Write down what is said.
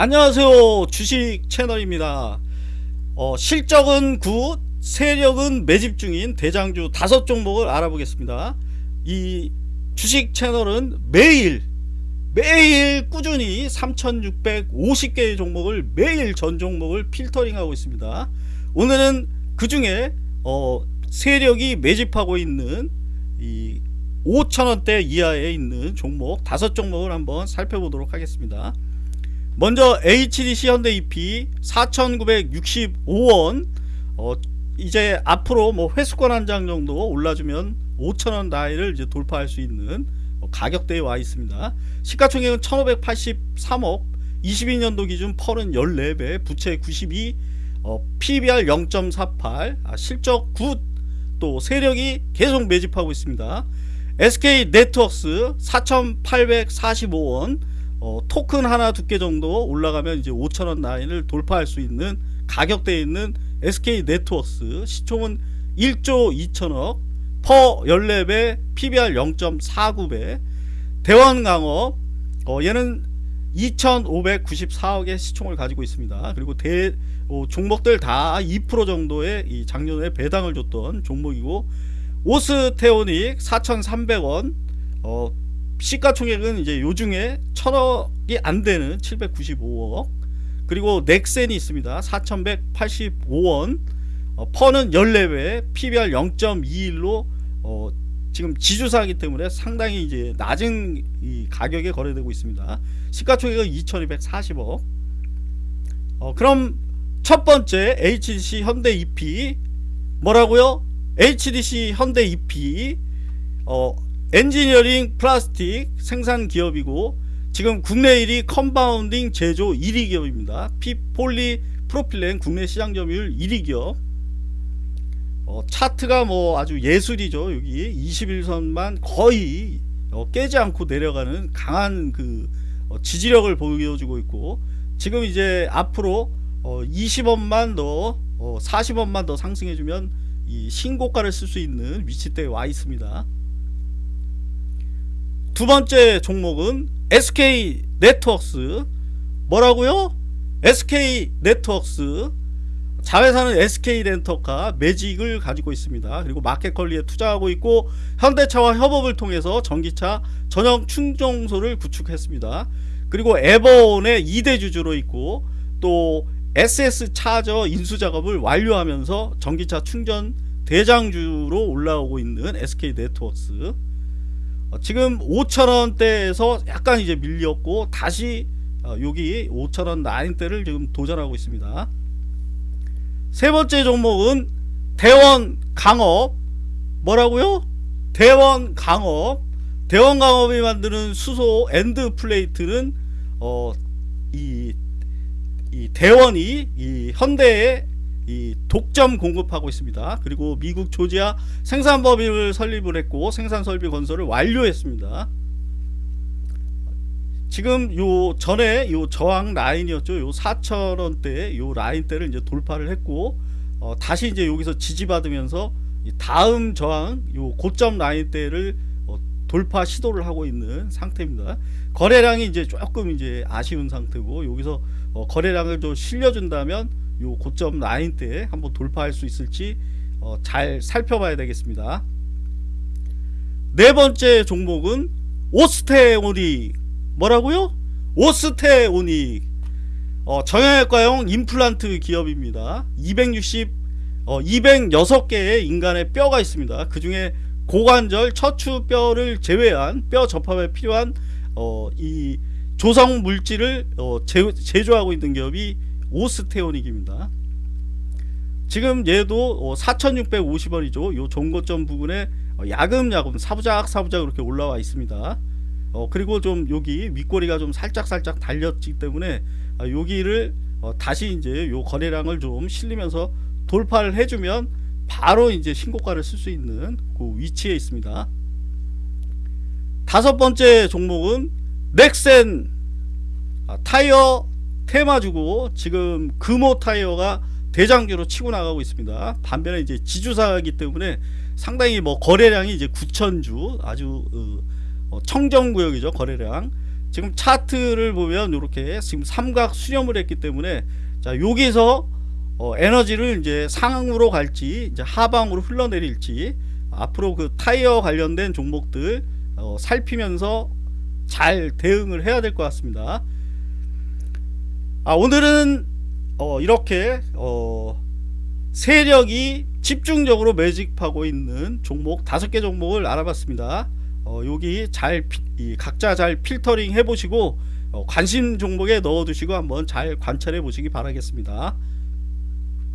안녕하세요. 주식 채널입니다. 어, 실적은 good 세력은 매집 중인 대장주 다섯 종목을 알아보겠습니다. 이 주식 채널은 매일 매일 꾸준히 3650개의 종목을 매일 전 종목을 필터링하고 있습니다. 오늘은 그 중에 어, 세력이 매집하고 있는 이 5천원대 이하에 있는 종목 다섯 종목을 한번 살펴보도록 하겠습니다 먼저 HDC 현대 EP 4,965원 어, 이제 앞으로 뭐 회수권 한 장 정도 올라주면 5천원 나이를 이제 돌파할 수 있는 어, 가격대에 와 있습니다. 시가총액은 1,583억 22년도 기준 펄은 14배 부채 92 어, PBR 0.48 아, 실적 굿또 세력이 계속 매집하고 있습니다. SK 네트워크스 4,845원 어, 토큰 하나 두개 정도 올라가면 이제 5천원 라인을 돌파할 수 있는 가격대에 있는 SK 네트워크스. 시총은 1조 2천억. 퍼 14배 PBR 0.49배. 대원강업. 어, 얘는 2,594억의 시총을 가지고 있습니다. 그리고 대 어, 종목들 다 2% 정도의 이 작년에 배당을 줬던 종목이고 오스테오닉 4,300원. 어, 시가총액은 이제 요중에 천억이 안 되는 795억. 그리고 넥센이 있습니다. 4185원. 어, 퍼는 14배 PBR 0.21로 어, 지금 지주사이기 때문에 상당히 이제 낮은 가격에 거래되고 있습니다. 시가총액은 2240억. 어, 그럼 첫 번째 HDC 현대 EP 뭐라고요? HDC 현대 EP 어, 엔지니어링 플라스틱 생산 기업이고 지금 국내 1위 compounding 제조 1위 기업입니다. PP 폴리프로필렌 국내 시장 점유율 1위 기업 어, 차트가 뭐 아주 예술이죠. 여기 21선만 거의 어, 깨지 않고 내려가는 강한 그 어, 지지력을 보여주고 있고 지금 이제 앞으로 20원만 더 40원만 더 상승해주면 이 신고가를 쓸 수 있는 위치대에 와 있습니다. 두 번째 종목은 SK 네트워크스 뭐라고요? SK 네트워크스 자회사는 SK 렌터카 매직을 가지고 있습니다. 그리고 마켓컬리에 투자하고 있고 현대차와 협업을 통해서 전기차 전용 충전소를 구축했습니다. 그리고 에버온의 2대 주주로 있고 또 SS 차저 인수 작업을 완료하면서 전기차 충전 대장주로 올라오고 있는 SK 네트워크스 어, 지금 5천원대에서 약간 이제 밀렸고 다시 어, 여기 5천원 라인대를 지금 도전하고 있습니다. 세 번째 종목은 대원 강업. 뭐라고요? 대원 강업. 대원 강업이 만드는 수소 end plate는 어, 이, 이 대원이 이 현대의 이 독점 공급하고 있습니다. 그리고 미국 조지아 생산법인을 설립을 했고 생산설비 건설을 완료했습니다. 지금 요 전에 요 저항 라인이었죠. 요 4천원대 요 라인대를 이제 돌파를 했고 어, 다시 이제 여기서 지지받으면서 다음 저항 요 고점 라인대를 어, 돌파 시도를 하고 있는 상태입니다. 거래량이 이제 조금 이제 아쉬운 상태고 여기서 어, 거래량을 좀 실려준다면 요 고점 라인 때 한번 돌파할 수 있을지 어, 잘 살펴봐야 되겠습니다. 네 번째 종목은 오스테오닉. 뭐라고요? 오스테오닉. 어, 정형외과용 임플란트 기업입니다. 260 어, 206개의 인간의 뼈가 있습니다. 그 중에 고관절 척추뼈를 제외한 뼈 접합에 필요한 어, 이 조성 물질을 어, 제, 제조하고 있는 기업이 오스테오닉입니다. 지금 얘도 4,650원이죠. 어, 요 종고점 부분에 어, 야금야금 사부작 사부작 이렇게 올라와 있습니다. 어, 그리고 좀 여기 윗꼬리가 좀 살짝살짝 달렸기 때문에 아, 여기를 어, 다시 이제 요 거래량을 좀 실리면서 돌파를 해주면 바로 이제 신고가를 쓸 수 있는 그 위치에 있습니다. 다섯 번째 종목은 넥센 아, 타이어 테마 주고 지금 금호 타이어가 대장주로 치고 나가고 있습니다. 반면에 이제 지주사이기 때문에 상당히 뭐 거래량이 이제 9천주 아주 어, 어, 청정구역이죠 거래량 지금 차트를 보면 이렇게 지금 삼각 수렴을 했기 때문에 자 여기서 어, 에너지를 이제 상으로 갈지 이제 하방으로 흘러내릴지 앞으로 그 타이어 관련된 종목들 어, 살피면서 잘 대응을 해야 될 것 같습니다. 아 오늘은 어, 이렇게 어, 세력이 집중적으로 매집하고 있는 종목 다섯 개 종목을 알아봤습니다. 어, 여기 잘 피- 이 각자 잘 필터링 해보시고 어, 관심 종목에 넣어두시고 한번 잘 관찰해 보시기 바라겠습니다.